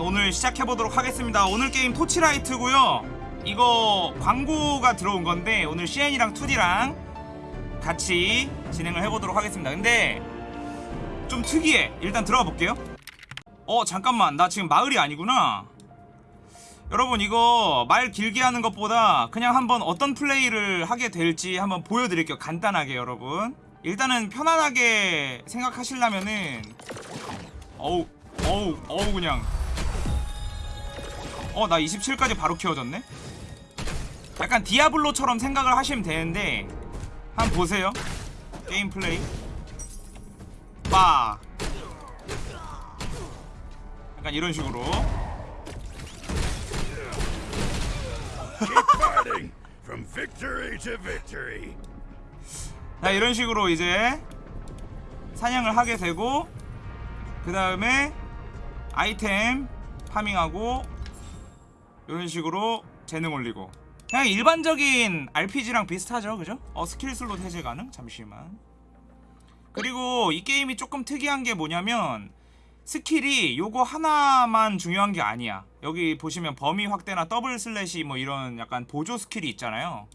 오늘 시작해보도록 하겠습니다. 오늘 게임 토치라이트고요. 이거 광고가 들어온 건데 오늘 CN이랑 2D랑 같이 진행을 해보도록 하겠습니다. 근데 좀 특이해. 일단 들어가 볼게요. 어 잠깐만. 나 지금 마을이 아니구나. 여러분 이거 말 길게 하는 것보다 그냥 한번 어떤 플레이를 하게 될지 한번 보여드릴게요. 간단하게 여러분. 일단은 편안하게 생각하시려면은 어우 어우 어우 그냥 어 나 27까지 바로 키워졌네? 약간 디아블로처럼 생각을 하시면 되는데 한번 보세요. 게임 플레이. 빠. 약간 이런 식으로. 자 이런 식으로 이제 사냥을 하게 되고 그 다음에 아이템 farming하고 이런 식으로 재능 올리고. 그냥 일반적인 RPG랑 비슷하죠 그죠? 어 스킬 슬롯 해제 가능? 잠시만. 그리고 이 게임이 조금 특이한 게 뭐냐면 스킬이 요거 하나만 중요한 게 아니야. 여기 보시면 범위 확대나 double slash 뭐 이런 약간 보조 스킬이 있잖아요.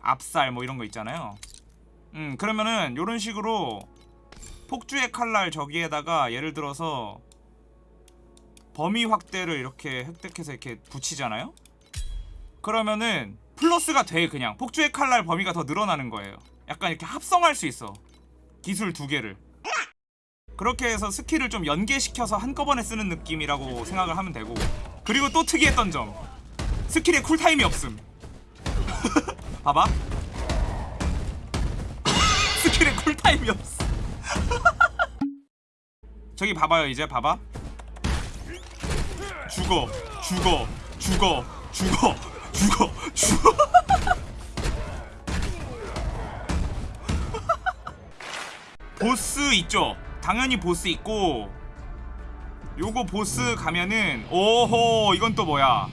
압살 뭐 이런 거 있잖아요. 음 그러면은 요런 식으로 폭주의 칼날 저기에다가 예를 들어서 범위 확대를 이렇게 획득해서 이렇게 붙이잖아요? 그러면은 플러스가 돼 그냥. 폭주의 칼날 범위가 더 늘어나는 거예요. 약간 이렇게 합성할 수 있어. 기술 두 개를. 그렇게 해서 스킬을 좀 연계시켜서 한꺼번에 쓰는 느낌이라고 생각을 하면 되고. 그리고 또 특이했던 점. 스킬에 쿨타임이 없음. 봐봐. 스킬에 쿨타임이 없어 저기 봐봐요 이제 봐봐 죽어 죽어 죽어 죽어 죽어 죽어. 보스 있죠? 당연히 보스 있고 요거 보스 가면은 오호 이건 또 뭐야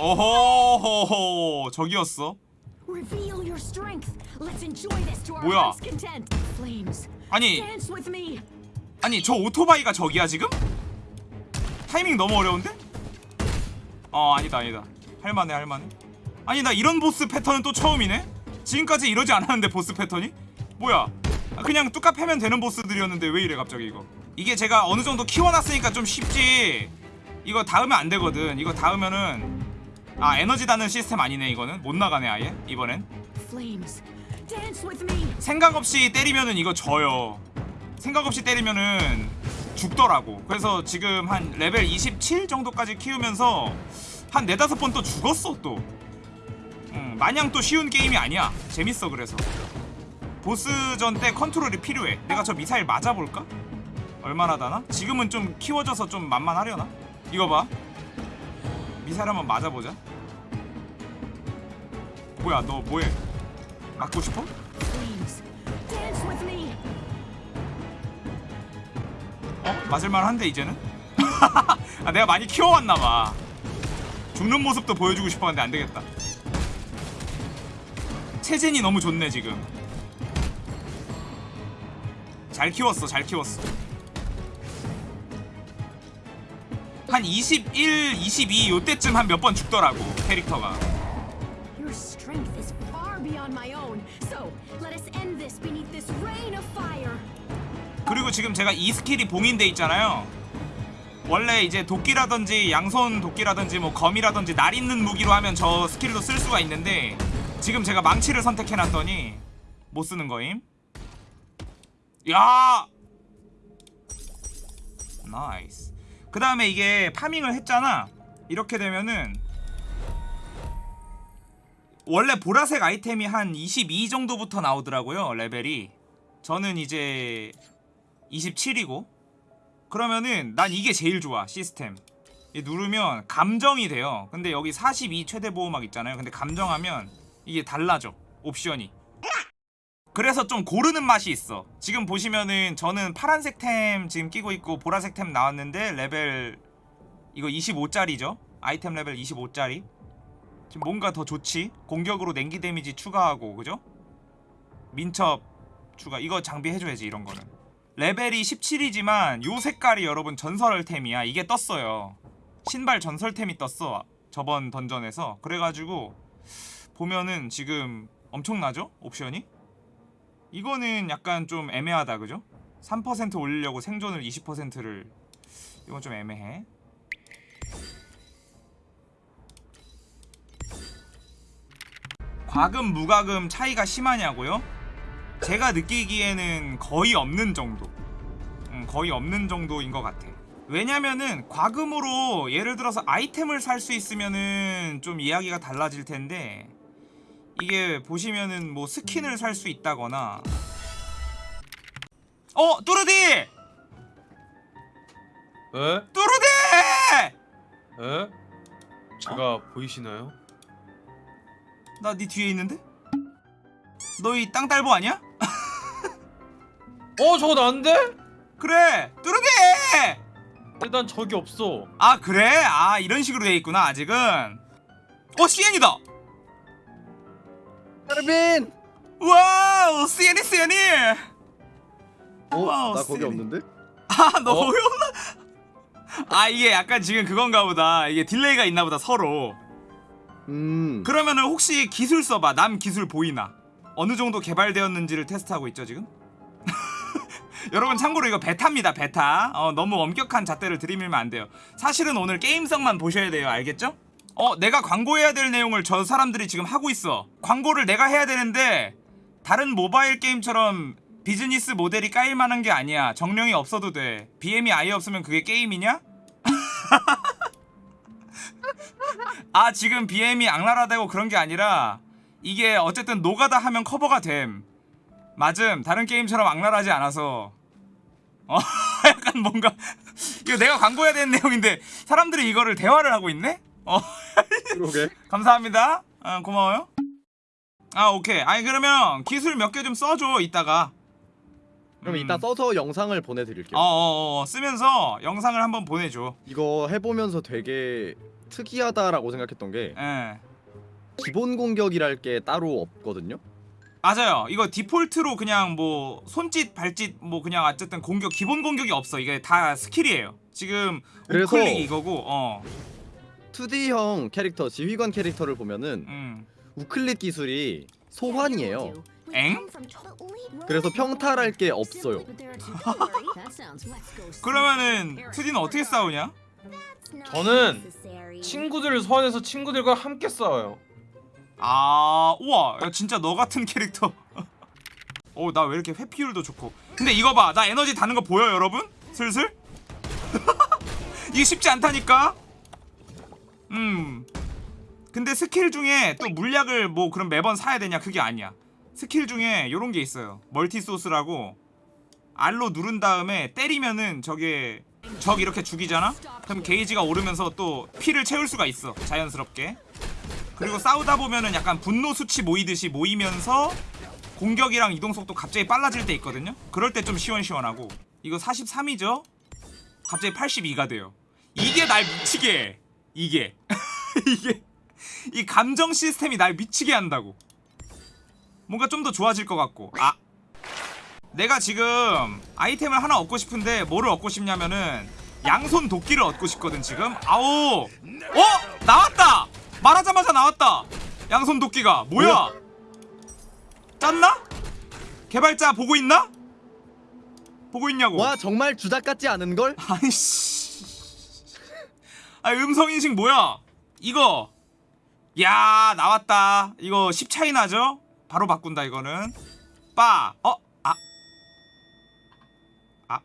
오호호호 저기였어 뭐야? 아니. 아니 저 오토바이가 저기야 지금? 타이밍 너무 어려운데? 어 아니다 아니다 할만해 할만해 아니 나 이런 보스 패턴은 또 처음이네? 지금까지 이러지 않았는데 보스 패턴이? 뭐야 아, 그냥 뚜까 패면 되는 보스들이었는데 왜 이래 갑자기 이거 이게 제가 어느 정도 키워놨으니까 좀 쉽지 이거 닿으면 안 되거든 이거 닿으면은 아 에너지 닿는 시스템 아니네 이거는 못 나가네 아예 이번엔. 생각 없이 때리면은 이거 져요. 생각 없이 때리면은 죽더라고. 그래서 지금 한 레벨 27 정도까지 키우면서 한 네다섯 번 또 죽었어 또. 음, 마냥 또 쉬운 게임이 아니야. 재밌어 그래서. 보스전 때 컨트롤이 필요해. 내가 저 미사일 맞아볼까? 얼마나 다나? 지금은 좀 키워져서 좀 만만하려나? 이거 봐. 미사일 한번 맞아보자. 뭐야 너 뭐해? 맞고 싶어? 어? 맞을만한데 이제는? 아, 내가 많이 키워왔나봐 죽는 모습도 보여주고 싶었는데 안되겠다 체젠이 너무 좋네 지금 잘 키웠어 잘 키웠어 한 21, 22 요때쯤 한 몇 번 죽더라고 캐릭터가. 그리고 지금 제가 이 스킬이 봉인돼 있잖아요. 원래 이제 도끼라든지 양손 도끼라든지 뭐 검이라든지 날 있는 무기로 하면 저 스킬도 쓸 수가 있는데 지금 제가 망치를 선택해놨더니 못 쓰는 거임. 야! nice. 그 다음에 이게 farming을 했잖아. 이렇게 되면은 원래 보라색 아이템이 한 22 정도부터 나오더라고요 레벨이. 저는 이제 27이고. 그러면은 난 이게 제일 좋아 시스템. 이 누르면 감정이 돼요. 근데 여기 42 최대 보호막 있잖아요. 근데 감정하면 이게 달라져 옵션이 그래서 좀 고르는 맛이 있어. 지금 보시면은 저는 파란색 템 지금 끼고 있고 보라색 템 나왔는데 레벨 이거 25짜리죠? 아이템 레벨 25짜리. 지금 뭔가 더 좋지? 공격으로 냉기 데미지 추가하고 그죠? 민첩 추가. 이거 장비 해줘야지 이런 거는. 레벨이 17이지만 요 색깔이 여러분 전설템이야. 이게 떴어요. 신발 전설템이 떴어 저번 던전에서. 그래가지고 보면은 지금 엄청나죠? 옵션이 이거는 약간 좀 애매하다 그죠? 3% 올리려고 생존을 20%를 이건 좀 애매해 과금 무과금 차이가 심하냐고요? 제가 느끼기에는 거의 없는 정도 음, 거의 없는 정도인 것 같아 왜냐면은 과금으로 예를 들어서 아이템을 살 수 있으면은 좀 이야기가 달라질 텐데 이게 보시면은 뭐 스킨을 살 수 있다거나. 어 뚜르디! 에? 뚜르디! 에? 제가 보이시나요? 나 네 뒤에 있는데? 너이 땅딸보 아니야? 어 저거 난데? 그래 뚜르디! 일단 적이 없어. 아 그래? 아 이런 식으로 돼 있구나 아직은. 어 CN이다 하르빈! 와우 CN이 CN이 어? 와우, 나 거기. 없는데? 아 너 어? 거기 없나 아 이게 약간 지금 그건가 보다 이게 딜레이가 있나 보다 서로 음 그러면은 혹시 기술 써봐 남 기술 보이나 어느 정도 개발되었는지를 테스트하고 있죠 지금 여러분 참고로 이거 베타입니다 베타 어, 너무 엄격한 잣대를 들이밀면 안 돼요 사실은 오늘 게임성만 보셔야 돼요 알겠죠? 어 내가 광고해야 될 내용을 저 사람들이 지금 하고 있어. 광고를 내가 해야 되는데 다른 모바일 게임처럼 비즈니스 모델이 까일만한 게 아니야. 정령이 없어도 돼. BM이 아예 없으면 그게 게임이냐? 아 지금 BM이 악랄하다고 그런 게 아니라 이게 어쨌든 노가다 하면 커버가 됨. 맞음. 다른 게임처럼 악랄하지 않아서. 어 약간 뭔가 이거 내가 광고해야 되는 내용인데 사람들이 이거를 대화를 하고 있네? 어 그러게 감사합니다 아 고마워요 아 오케이 아니 그러면 기술 몇 개 좀 써줘 이따가 그럼 음. 이따 써서 영상을 보내드릴게요 어어어 쓰면서 영상을 한번 보내줘 이거 해보면서 되게 특이하다라고 생각했던 게예 기본 공격이랄 게 따로 없거든요 맞아요. 이거 디폴트로 그냥 뭐 손짓, 발짓 뭐 그냥 어쨌든 공격 기본 공격이 없어. 이게 다 skill이에요. 지금 우클릭 이거고 어. 2D형 캐릭터 지휘관 캐릭터를 보면은 음. 우클릭 기술이 소환이에요 엥? 그래서 평탈할 게 없어요 그러면은 2D는 어떻게 싸우냐? 저는 친구들을 소환해서 친구들과 함께 싸워요 아, 우와. 야, 진짜 너 같은 캐릭터. 어, 나 왜 이렇게 회피율도 좋고. 근데 이거 봐. 나 에너지 다는 거 보여, 여러분? 슬슬? 이게 쉽지 않다니까. 음. 근데 스킬 중에 또 물약을 뭐 그럼 매번 사야 되냐? 그게 아니야. 스킬 중에 요런 게 있어요. multi source라고 R로 누른 다음에 때리면은 저게 적 이렇게 죽이잖아? 그럼 게이지가 오르면서 또 피를 채울 수가 있어. 자연스럽게. 그리고 싸우다 보면은 약간 분노 수치 모이듯이 모이면서 공격이랑 이동 속도 갑자기 빨라질 때 있거든요. 그럴 때 좀 시원시원하고 이거 43이죠? 갑자기 82가 돼요. 이게 날 미치게 해. 이게 이게 이 감정 시스템이 날 미치게 한다고. 뭔가 좀 더 좋아질 것 같고. 아 내가 지금 아이템을 하나 얻고 싶은데 뭐를 얻고 싶냐면은 양손 도끼를 얻고 싶거든 지금. 아오. 어 나왔다. 말하자마자 나왔다. 양손 도끼가 뭐야? 짰나? 개발자 보고 있나? 보고 있냐고. 와 정말 주작 같지 않은걸? 아이씨. 아 음성 인식 뭐야? 이거. 야 나왔다. 이거 10 차이 나죠? 바로 바꾼다 이거는. 빠. 어? 아. 아.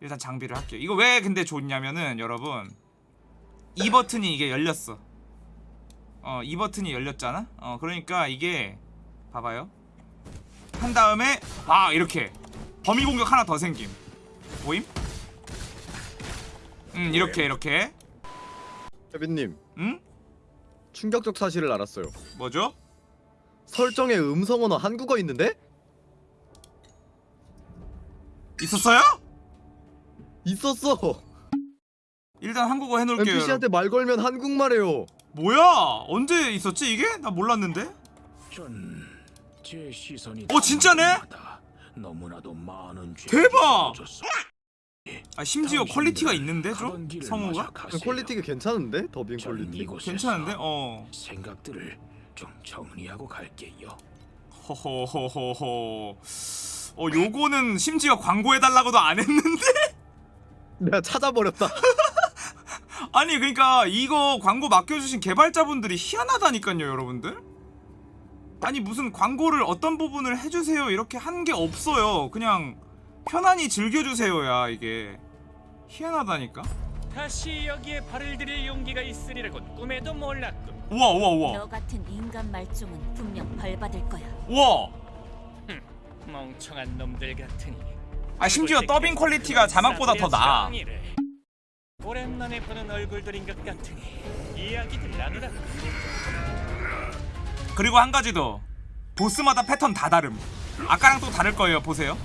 일단 장비를 할게요. 이거 왜 근데 좋냐면은 여러분 이 버튼이 이게 열렸어. 어, 이 버튼이 열렸잖아. 어, 그러니까 이게 봐봐요. 한 다음에 아 이렇게 범위 공격 하나 더 생김. 보임? 음 이렇게 이렇게. 혜빈님 응? 충격적 사실을 알았어요 뭐죠? 설정에 음성 언어 한국어 있는데? 있었어요? 있었어 일단 한국어 해놓을게요 NPC한테 말 걸면 한국말 해요. 뭐야 언제 있었지 이게? 나 몰랐는데 전제 시선이 어, 진짜네? 당신마다 너무나도 많은 죄 대박! 아 심지어 quality가 있는데 좀? 성우가? quality가 괜찮은데? 더빙 전 quality? 괜찮은데? 어 생각들을 좀 정리하고 갈게요. 허허허허허 어 요거는 심지어 광고해달라고도 안 했는데? 내가 찾아버렸다. 아니 그러니까 이거 광고 맡겨주신 개발자분들이 희한하다니까요 여러분들 아니 무슨 광고를 어떤 부분을 해주세요 이렇게 한 게 없어요 그냥 편안히 즐겨주세요야 이게 희한하다니까 다시 여기에 발을 들일 용기가 있으리라곤 꿈에도 몰랐군. 우와 우와 우와 너 같은 인간 말종은 분명 벌받을 거야. 우와 멍청한 놈들 같으니. 아 심지어 더빙 quality가 자막보다 더 나아. 오랜만에 보는 얼굴들인 것 같으니 이야기들 나누라. 그리고 한 가지 더 보스마다 패턴 다 다름 아까랑 또 다를 거예요 보세요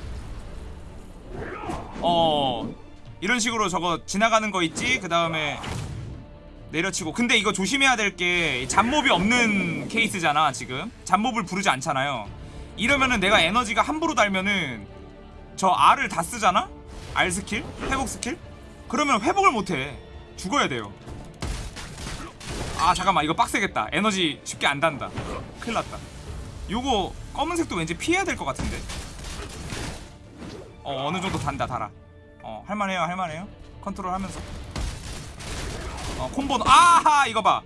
어 이런 식으로 저거 지나가는 거 있지? 그 다음에 내려치고. 근데 이거 조심해야 될 게 잡몹이 없는 케이스잖아 지금. 잡몹을 부르지 않잖아요. 이러면은 내가 에너지가 함부로 달면은 저 R을 다 쓰잖아? R skill? 회복 스킬? 그러면 회복을 못해. 죽어야 돼요. 아 잠깐만. 이거 빡세겠다. 에너지 쉽게 안 단다. 큰일 났다. 요거 검은색도 왠지 피해야 될 것 같은데 어 어느 정도 단다 달아 어 할만해요 할만해요 컨트롤 하면서 어 콤보는 아하 이거 봐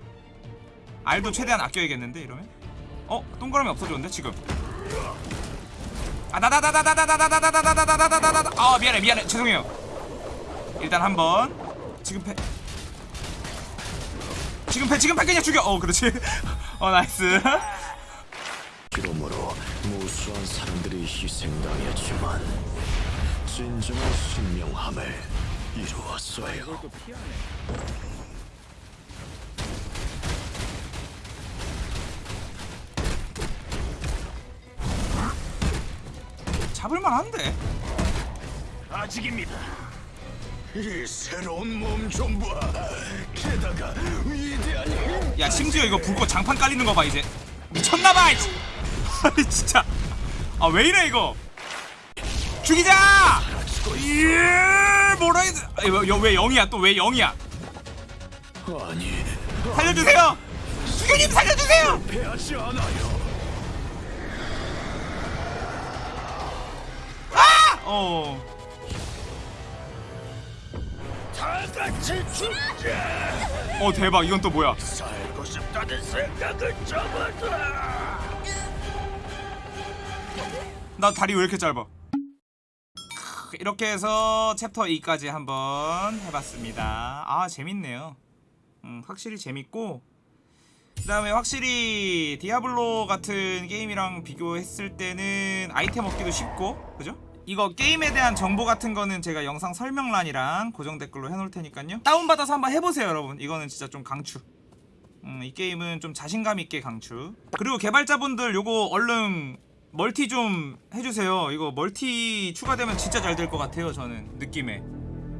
R도 최대한 아껴야겠는데 이러면 어 동그라미 없어졌는데 지금 아 나다다다다다다다다다다다다다다다다다 아 미안해 미안해 죄송해요 일단 한번 지금 패 지금 패 지금 패 그냥 죽여 어 그렇지 어 nice 그러므로 무수한 사람들이 희생당했지만 진정한 신명함을 이루었어요. 잡을만한데 아직입니다. 이 새로운 몸 좀 봐. 게다가 위대한 힘. 야 심지어 이거 불꽃 장판 깔리는 거 봐 이제 미쳤나봐. 아니 진짜. 아 왜 이래 이거? 죽이자! 예 뭐라 해야 왜, 왜 0이야? 또 왜 0이야? 아니, 살려주세요! 수교님 살려주세요! 않아요. 어. 어 대박. 이건 또 뭐야 싶다는 생각을 접어둬. 나 다리 왜 이렇게 짧아? 이렇게 해서 챕터 2까지 한번 해봤습니다. 아 재밌네요. 음, 확실히 재밌고 그 다음에 확실히 디아블로 같은 게임이랑 비교했을 때는 아이템 얻기도 쉽고 그죠? 이거 게임에 대한 정보 같은 거는 제가 영상 설명란이랑 고정 댓글로 해놓을 테니까요. 다운받아서 한번 해보세요 여러분. 이거는 진짜 좀 강추 음, 이 게임은 좀 자신감 있게 강추. 그리고 개발자분들 요거 얼른 multi 좀 해주세요. 이거 multi 추가되면 진짜 잘 될 것 같아요. 저는 느낌에.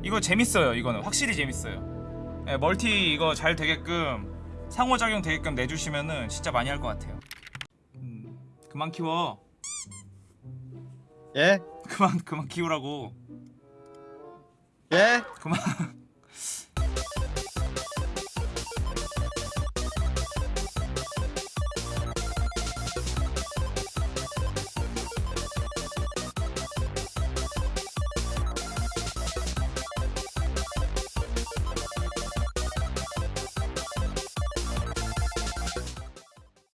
이거 재밌어요. 이거는 확실히 재밌어요. 예, 멀티 이거 잘 되게끔 상호작용 되게끔 내주시면은 진짜 많이 할 것 같아요. 음, 그만 키워. 예? 그만 그만 키우라고. 예? 그만